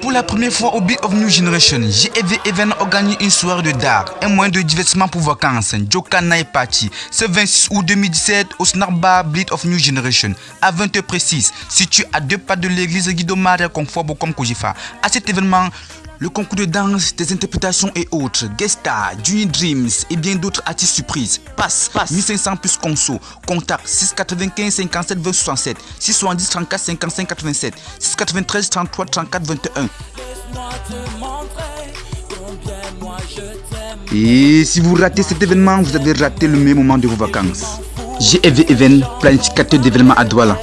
Pour la première fois au Beat of New Generation, JEV Event organise une soirée de dark, un moyen de divertissement pour vacances. Joka Night Party, ce 26 août 2017 au Snack Bar Beat of New Generation, à 20h précise, situé à deux pas de l'église Guido Maria Confort Bokom Kojifa. À cet événement, le concours de danse, des interprétations et autres, guest star, Junior Dreams et bien d'autres artistes surprises. Passe, passe, 1500 plus conso. Contact 695 57 20 67, 670 34 55 87, 693 33 34 21. Et si vous ratez cet événement, vous avez raté le meilleur moment de vos vacances. GEV Event, planificateur d'événements à Douala.